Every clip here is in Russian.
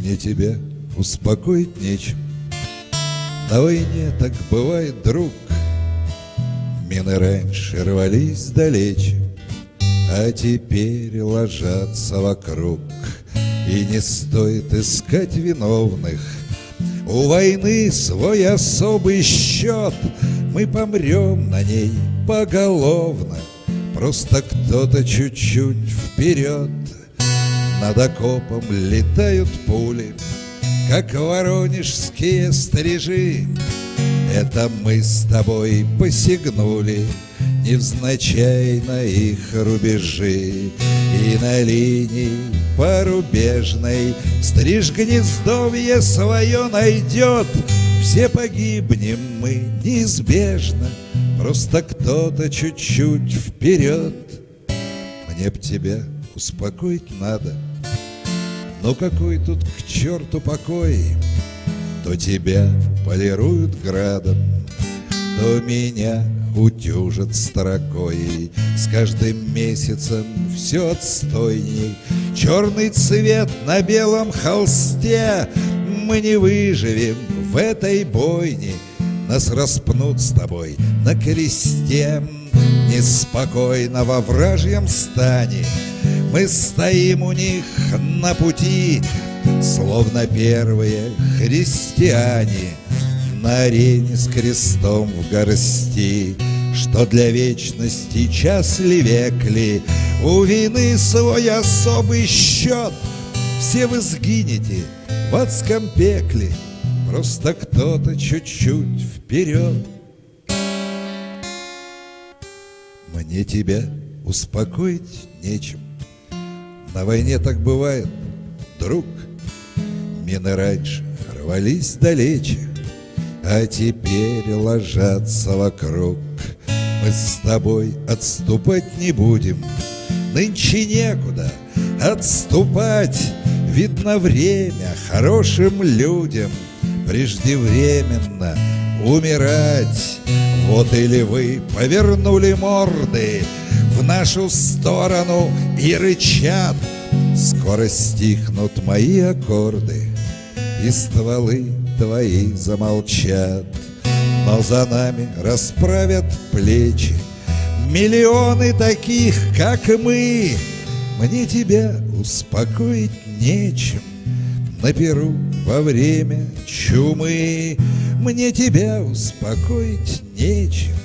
Мне тебя успокоить нечем. На войне так бывает, друг. Мины раньше рвались далече А теперь ложатся вокруг. И не стоит искать виновных. У войны свой особый счет. Мы помрем на ней поголовно. Просто кто-то чуть-чуть вперед над окопом летают пули, Как воронежские стрижи. Это мы с тобой посягнули Невзначай на их рубежи. И на линии порубежной Стриж гнездовье свое найдет. Все погибнем мы неизбежно Просто кто-то чуть-чуть вперед. Мне б тебя успокоить надо — но какой тут к черту покой? То тебя полируют градом, То меня утюжат строкой. С каждым месяцем все отстойней. Черный цвет на белом холсте. Мы не выживем в этой бойне. Нас распнут с тобой на кресте. Неспокойно во вражьем стане мы стоим у них на пути, Словно первые христиане На арене с крестом в горсти, Что для вечности час ли век ли, У вины свой особый счет. Все вы сгинете в адском пекле, Просто кто-то чуть-чуть вперед. Мне тебя успокоить нечем. На войне так бывает, друг. Мины раньше рвались далече, А теперь ложатся вокруг. Мы с тобой отступать не будем, Нынче некуда отступать. Видно время хорошим людям Преждевременно умирать. Вот или вы повернули морды в нашу сторону и рычат. Скоро стихнут мои аккорды, и стволы твои замолчат. Но за нами расправят плечи Миллионы таких, как мы Мне тебя успокоить нечем На перу во время чумы Мне тебя успокоить нечем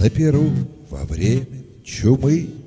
На перу во время чумы.